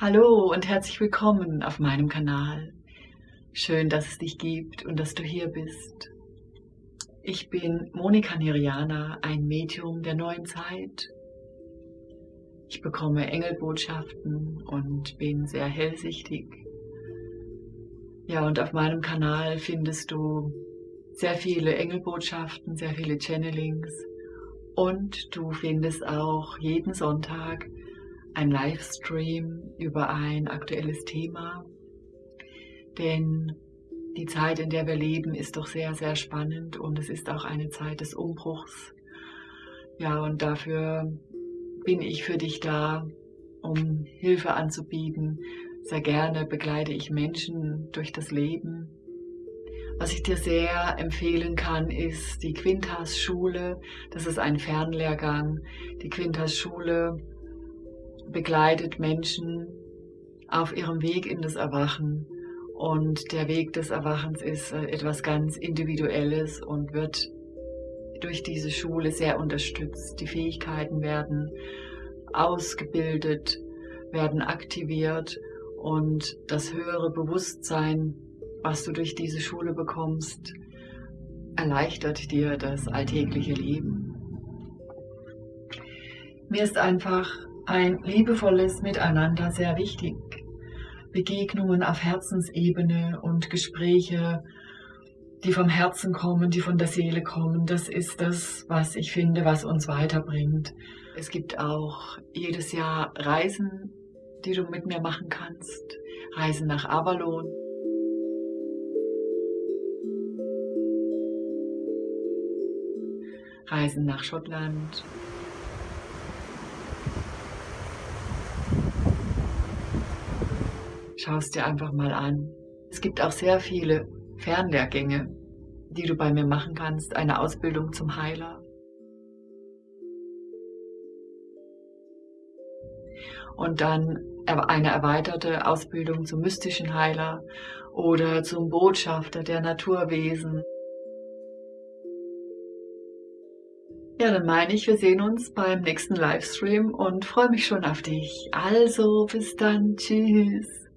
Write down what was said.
Hallo und herzlich willkommen auf meinem Kanal. Schön, dass es dich gibt und dass du hier bist. Ich bin Monika Niriana, ein Medium der neuen Zeit. Ich bekomme Engelbotschaften und bin sehr hellsichtig. Ja, und auf meinem Kanal findest du sehr viele Engelbotschaften, sehr viele Channelings und du findest auch jeden Sonntag ein Livestream über ein aktuelles Thema. Denn die Zeit, in der wir leben, ist doch sehr, sehr spannend und es ist auch eine Zeit des Umbruchs. Ja, und dafür bin ich für dich da, um Hilfe anzubieten. Sehr gerne begleite ich Menschen durch das Leben. Was ich dir sehr empfehlen kann, ist die Quintas Schule. Das ist ein Fernlehrgang. Die Quintas Schule begleitet Menschen auf ihrem Weg in das Erwachen. Und der Weg des Erwachens ist äh, etwas ganz Individuelles und wird durch diese Schule sehr unterstützt. Die Fähigkeiten werden ausgebildet, werden aktiviert und das höhere Bewusstsein, was du durch diese Schule bekommst, erleichtert dir das alltägliche Leben. Mir ist einfach ein liebevolles Miteinander sehr wichtig. Begegnungen auf Herzensebene und Gespräche, die vom Herzen kommen, die von der Seele kommen, das ist das, was ich finde, was uns weiterbringt. Es gibt auch jedes Jahr Reisen, die du mit mir machen kannst. Reisen nach Avalon. Reisen nach Schottland. Schau es dir einfach mal an. Es gibt auch sehr viele Fernlehrgänge, die du bei mir machen kannst. Eine Ausbildung zum Heiler. Und dann eine erweiterte Ausbildung zum mystischen Heiler oder zum Botschafter der Naturwesen. Ja, dann meine ich, wir sehen uns beim nächsten Livestream und freue mich schon auf dich. Also, bis dann. Tschüss.